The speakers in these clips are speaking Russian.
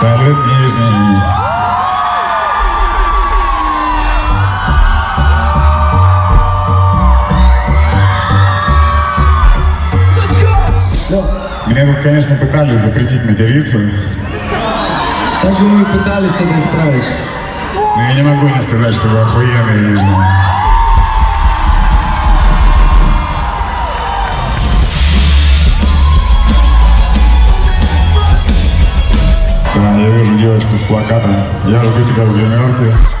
Салют, Нижний. Меня тут, конечно, пытались запретить материться, Также мы и пытались это исправить. но я не могу не сказать, что вы охуенные Нижние. Да, я вижу девочку с плакатом. Я жду тебя в гримерке.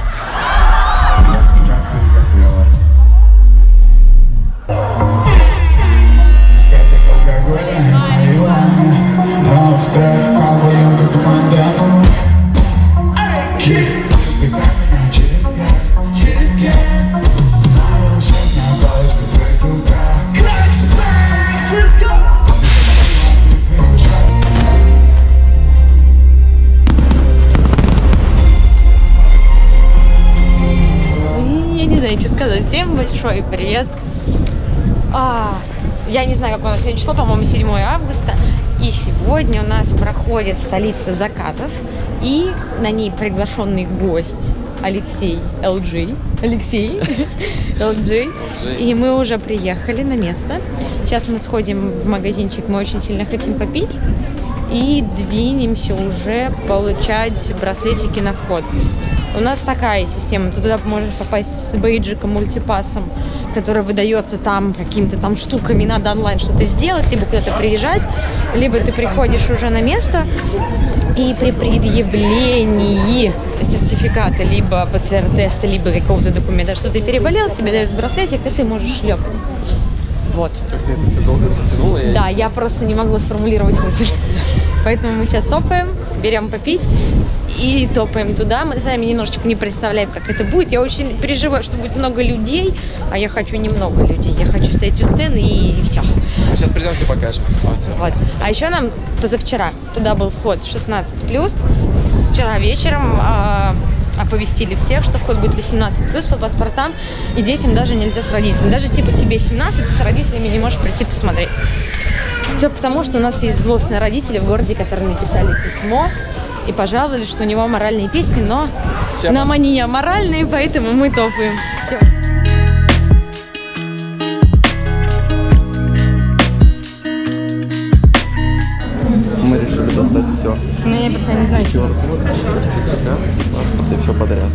Большой привет. А, я не знаю, какое у нас сегодня число, по-моему, 7 августа. И сегодня у нас проходит столица закатов. И на ней приглашенный гость Алексей LG. Алексей LG. И мы уже приехали на место. Сейчас мы сходим в магазинчик, мы очень сильно хотим попить. И двинемся уже получать браслетики на вход. У нас такая система. Ты туда можешь попасть с бейджиком, мультипассом, который выдается там какими-то там штуками. Надо онлайн что-то сделать, либо куда-то приезжать, либо ты приходишь уже на место и при предъявлении сертификата, либо ПЦР-теста, либо какого-то документа, что ты переболел, тебе дают браслетик, и ты можешь шлепать. Вот. Как ты это все долго растянула, я Да, я просто не могла сформулировать мысль. Поэтому мы сейчас топаем, берем попить и топаем туда. Мы сами немножечко не представляем, как это будет. Я очень переживаю, что будет много людей, а я хочу немного людей. Я хочу стоять у сцены и все. А сейчас придем тебе покажем. Вот. Вот. А еще нам позавчера туда был вход 16+. С Вчера вечером а, оповестили всех, что вход будет 18+, по паспортам, и детям даже нельзя с родителями. Даже типа тебе 17, ты с родителями не можешь прийти посмотреть. Все потому, что у нас есть злостные родители в городе, которые написали письмо и пожаловались, что у него моральные песни, но Тема. нам они не аморальные, поэтому мы топаем. Всё. Ну, я просто не знаю. QR-код, сертификат, паспорт и все подряд.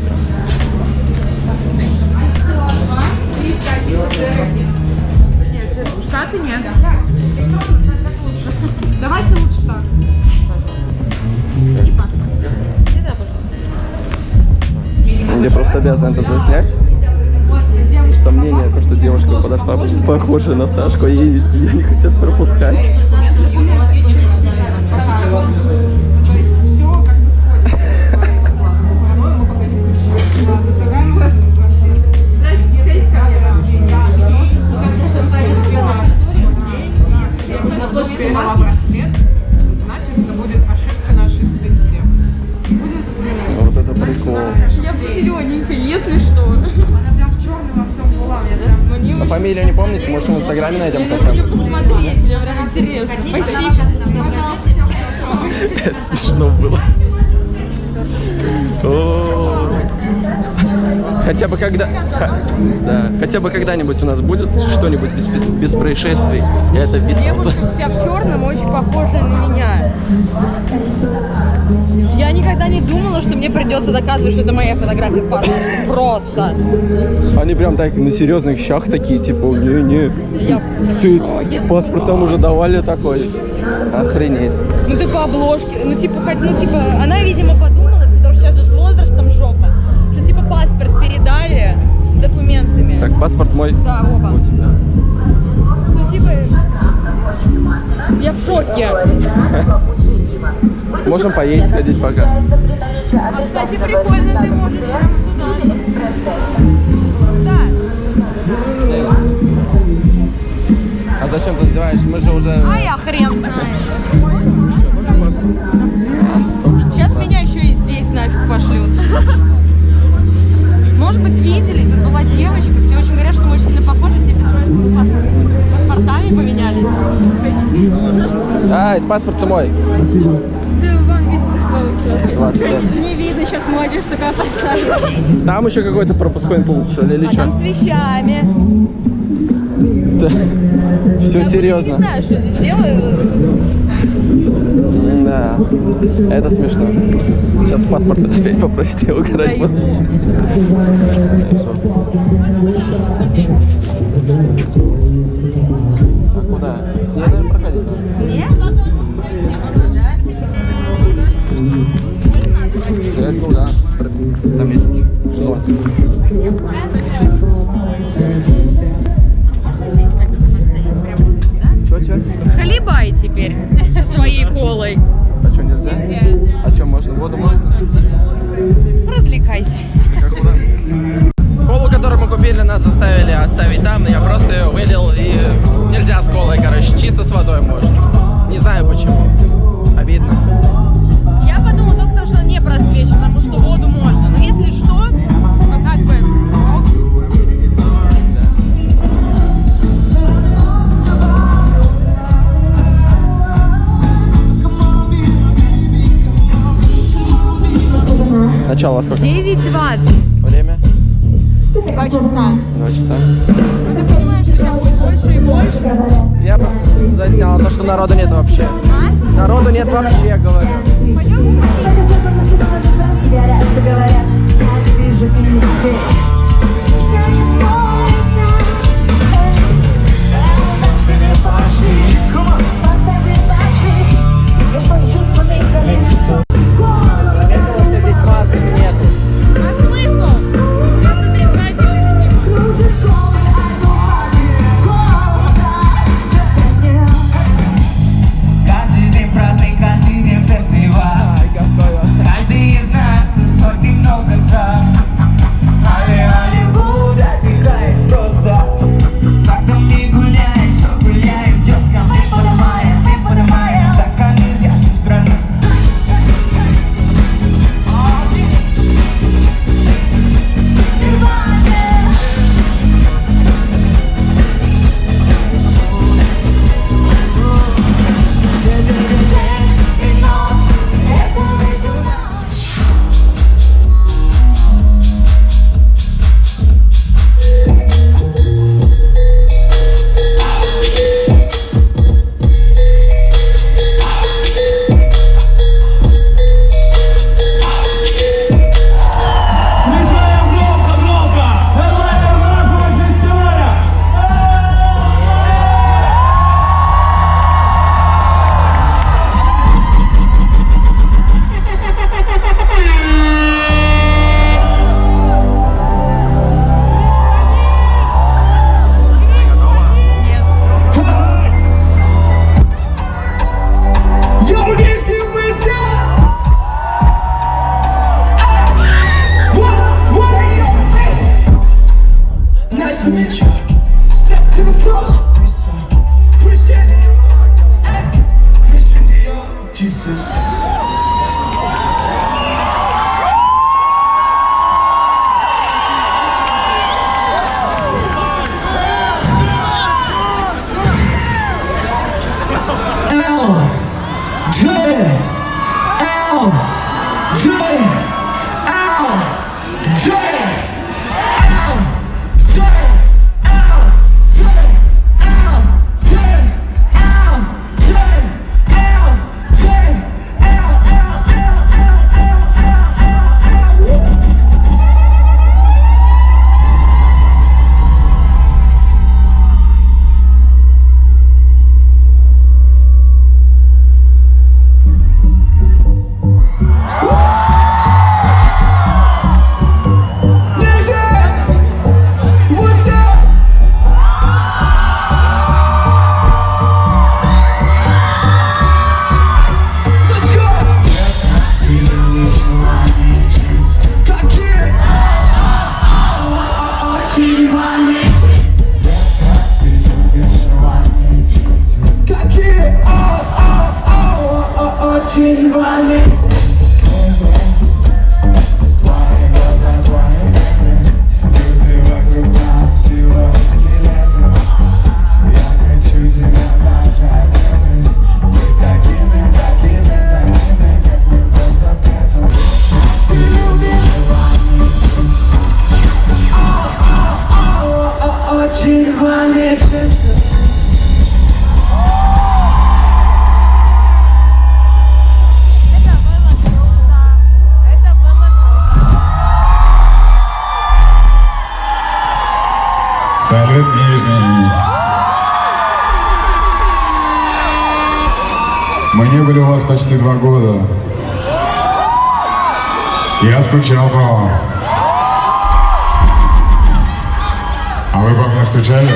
Нет, сертификаты нет. Давайте лучше так. Я просто обязан это заснять. Сомнение, то, что девушка подошла похожая на Сашку, и ее не хотят пропускать. Фамилию не помните? Может, в Инстаграме найдем хотя бы? Спасибо. Это смешно было. Хотя бы когда... ха- да, хотя бы когда-нибудь у нас будет что-нибудь без, без, без происшествий. Я это писался. Девушка вся в черном, очень похожая на меня. Я никогда не думала, что мне придется доказывать, что это моя фотография в паспорте. Просто. Они прям так на серьезных щах такие, типа, не-не, Я... ты паспорт там уже давали такой. Охренеть. Ну ты по обложке, ну типа, ну типа, она, видимо, подумала, паспорт мой. Да, оба. У тебя. Что типа, я в шоке. Можем поесть сходить пока. А, кстати, прикольно, ты можешь прямо туда. Да. А зачем ты надеваешь? Мы же уже... А я хрен знаю. Паспорт мой. Да, вам видно, что молодежь такая пошла. Там еще какой-то пропускной пункт, что ли, или А что? там с вещами. Все Не серьезно. знаю, что здесь делают. Да, это смешно. Сейчас паспорт опять попросите, я угорать. Жестко. А куда? С ней, наверное, проходить? Нет? Да, ну да. Там есть зона. Чё, чё? Хлебай теперь своей колой. А что, нельзя? А что, можно? Воду можно? Развлекайся. Колу, которую мы купили, нас заставили оставить там, но я просто ее вылил, и нельзя с колой, короче, чисто с водой можно. Не знаю почему. Начало сколько? 9.20. Время? Два часа. Два часа. Ты понимаешь, что тебя будет больше и больше? Я просто заснял то, что народу нет вообще. А? Народу нет вообще, говорю. Пойдем? Мы не были у вас почти два года. Я скучал по вам. А вы по мне скучали?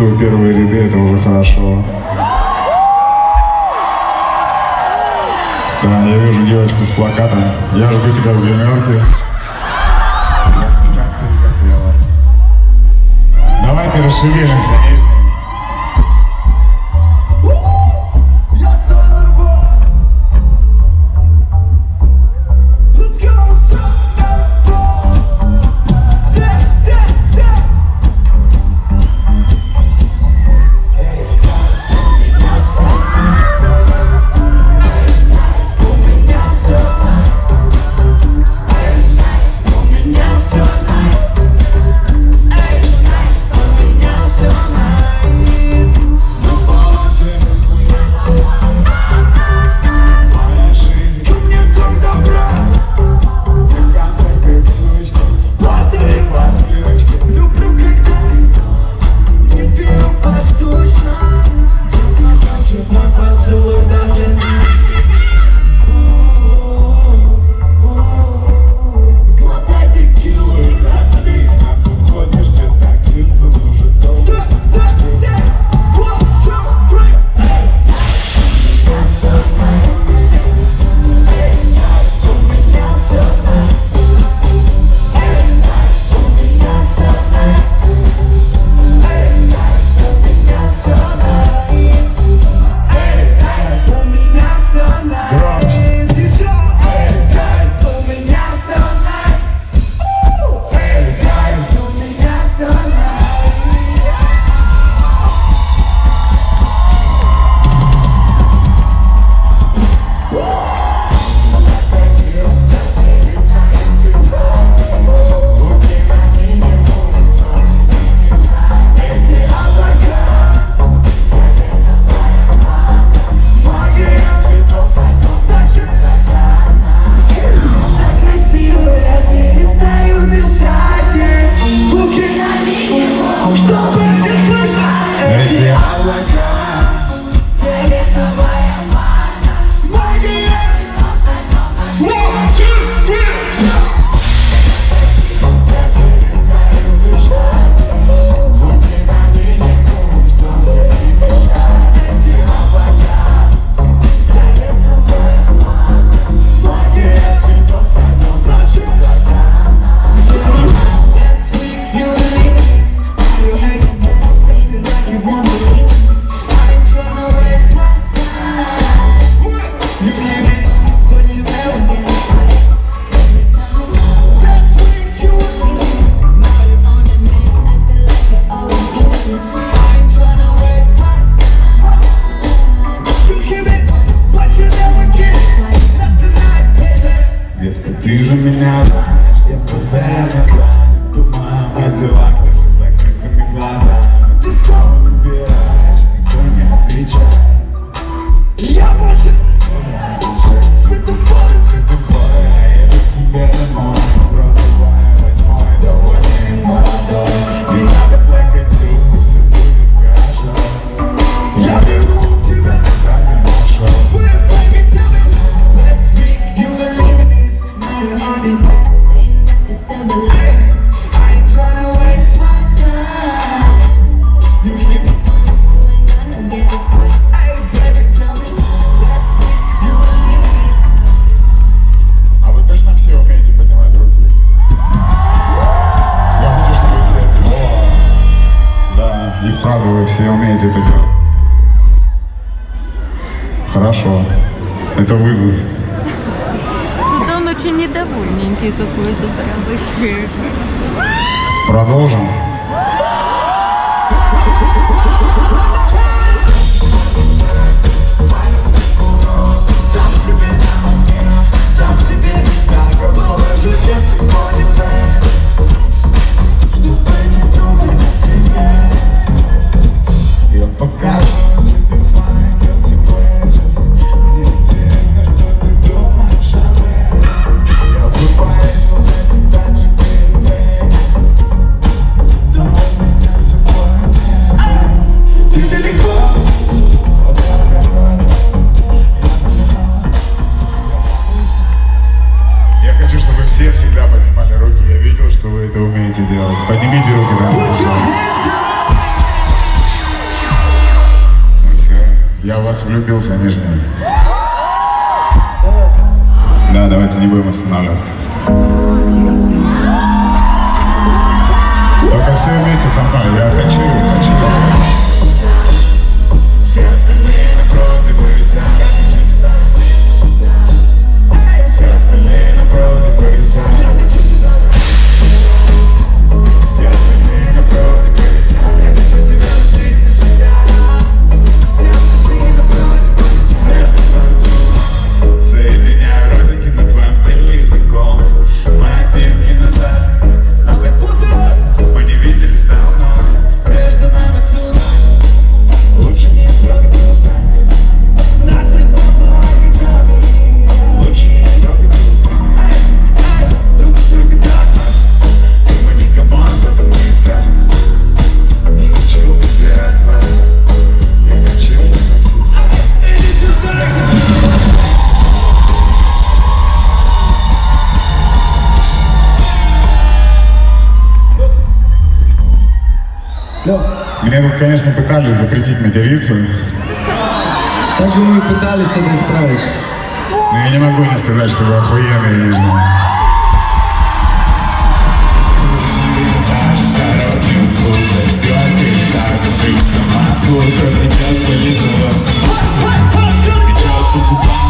зачастую первые ряды, это уже хорошо. Да, я вижу девочку с плакатом. Я жду тебя в гримерке. Как ты хотела. Давайте расшевелим I got Продолжим. давайте не будем останавливаться. Меня тут, конечно, пытались запретить материться. Также мы пытались это исправить. Но я не могу не сказать, что вы охуенные нежные. Москву, как течет по лицу Течет по губам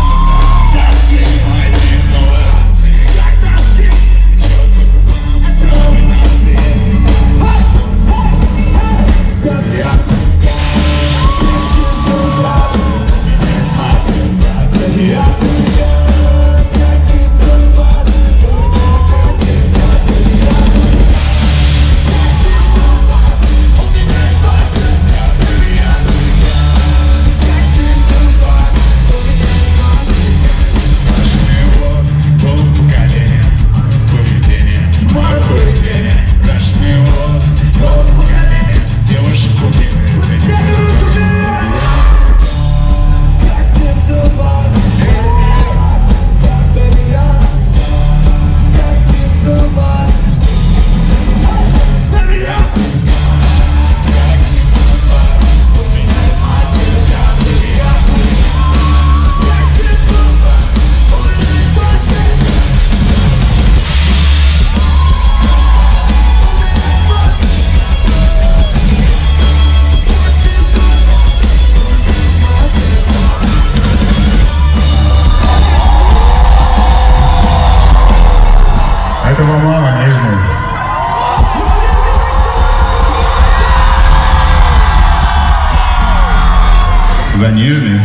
За нижний?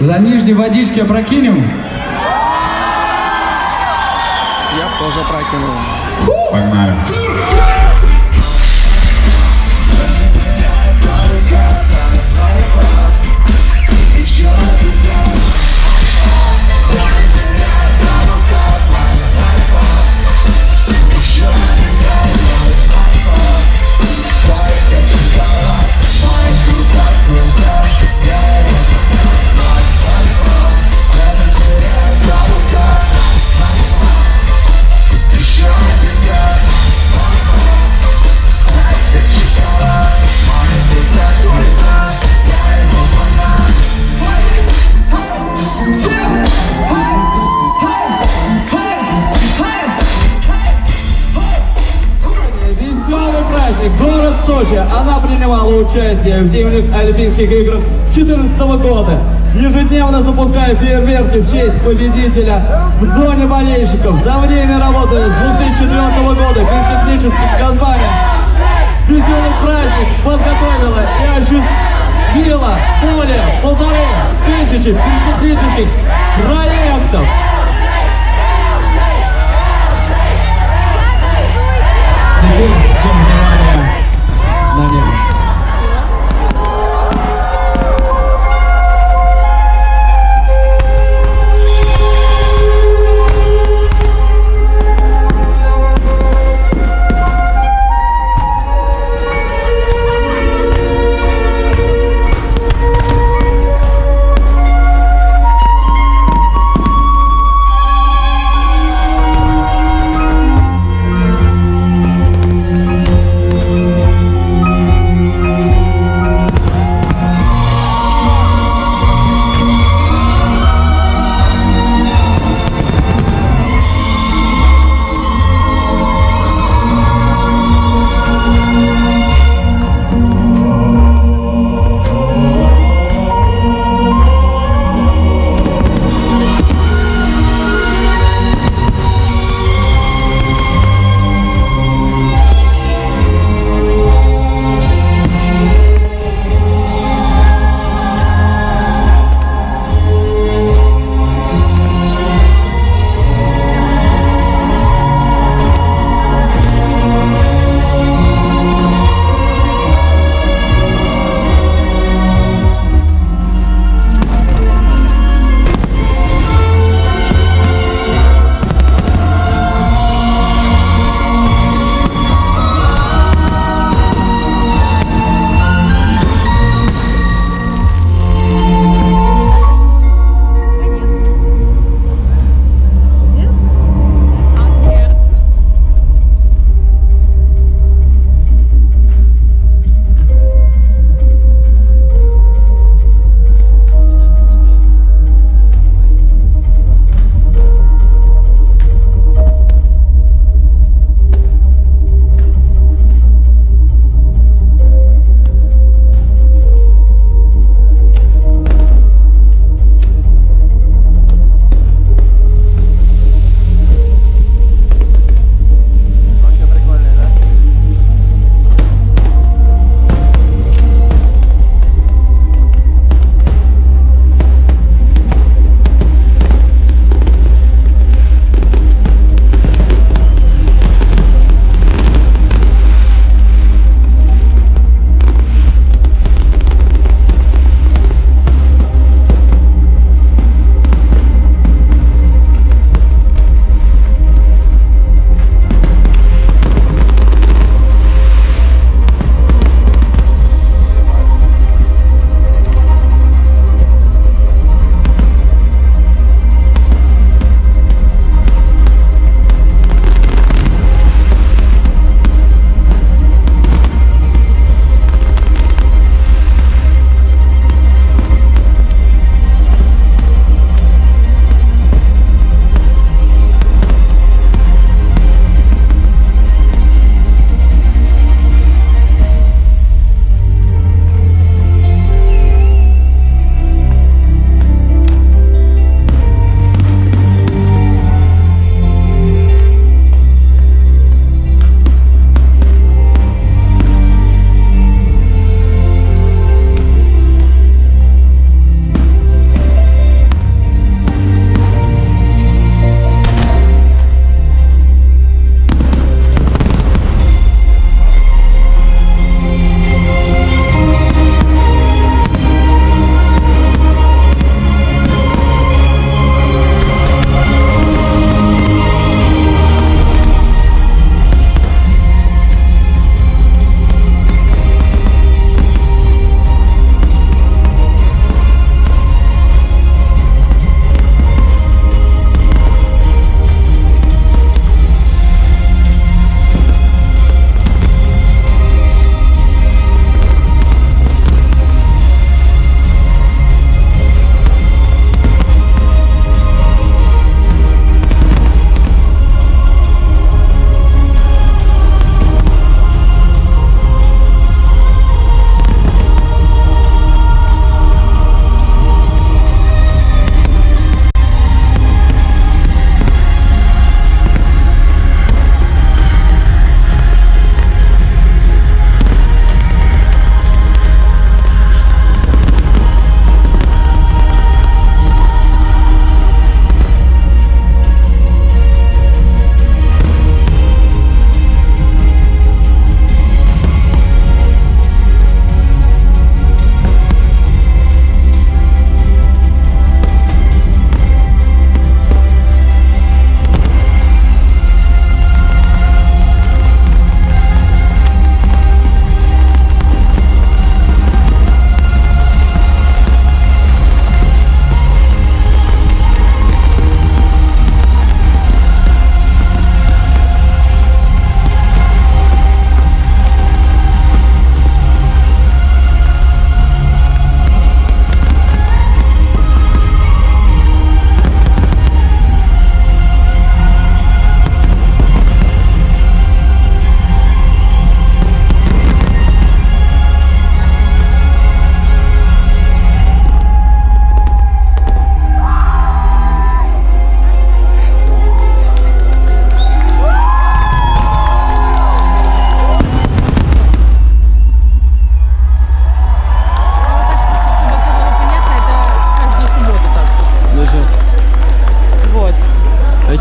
За нижний водички опрокинем? Я тоже прокинул. Погнали. Сочи. Она принимала участие в зимних Олимпийских играх 2014 года. Ежедневно запуская фейерверки в честь победителя в зоне болельщиков. За время работы с 2004 года пиротехнических компаний Веселый праздник подготовила и осуществила более полторы тысячи пиротехнических проектов. На небо.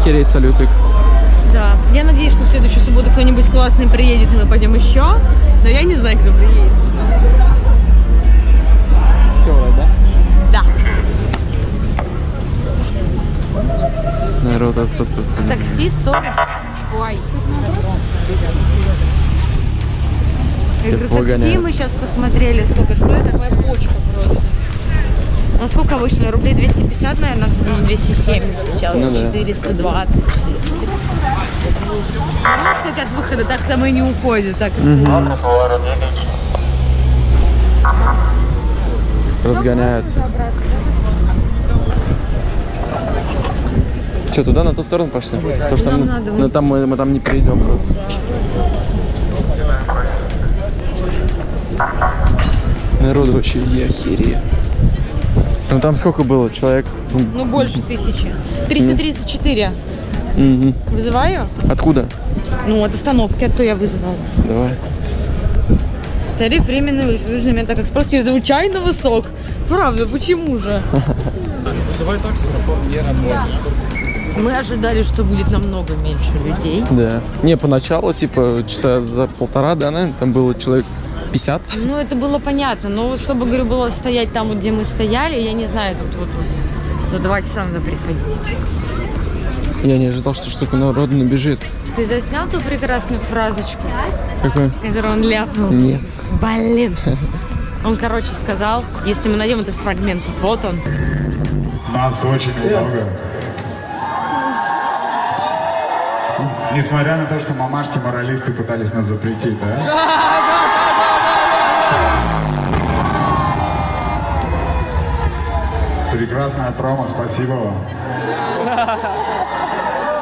Охереть, салютик. Да. Я надеюсь, что в следующую субботу кто-нибудь классный приедет, и мы пойдем еще. Но я не знаю, кто приедет. Все, да? Да. Народ отсутствует. Таксист тоже. Ой. Я Всех такси мы сейчас посмотрели, сколько стоит такая почта просто. На сколько обычно? Рублей 250, наверное, ну, 270 сейчас, Ну да. 420. Ну, кстати, от выхода так там и не уходит. Так и стоит. Разгоняются. Что, туда, на ту сторону пошли? То, что Нам мы, надо. ну, там мы, мы там не перейдем просто. Народу вообще я охерею. Ну там сколько было? Человек? Ну, больше тысячи. 334. Мгм. Вызываю? Откуда? Ну, от остановки, а то я вызывала. Давай. Тариф временный вынужден меня так как спрос чрезвычайно высок. Правда, почему же? Мы ожидали, что будет намного меньше людей. Да. Не, поначалу, типа, часа за полтора, да, наверное, там было человек 50. Ну, это было понятно. Но вот чтобы, говорю, было стоять там, где мы стояли, я не знаю, тут вот, вот за два часа надо приходить. Я не ожидал, что столько народу набежит. Ты заснял ту прекрасную фразочку, Какой? которую он ляпнул? Нет. Блин. Он, короче, сказал, если мы найдем этот фрагмент, вот он. Нас очень много. Несмотря на то, что мамашки-моралисты пытались нас запретить, да? Прекрасная промо, спасибо вам.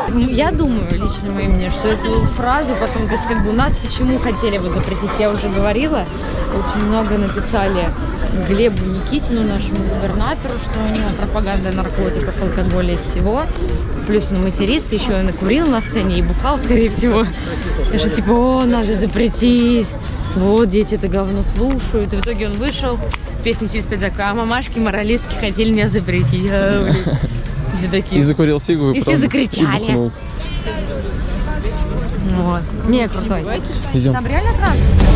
Ну, я думаю, лично мое мнение, что вы фразу потом, то есть как бы у нас почему хотели бы запретить, я уже говорила, очень много написали Глебу Никитину, нашему губернатору, что у него пропаганда наркотиков, алкоголя и всего. Плюс он матерится, еще и накурил на сцене и бухал, скорее всего. И что типа, о, надо запретить. Вот, дети это говно слушают. И в итоге он вышел, песня через пять такая, а мамашки моралистки хотели меня запретить. Блин. Все такие. И закурил сигу, и, И все закричали. И. Вот. Не, крутой. Идем. Там реально транспорт?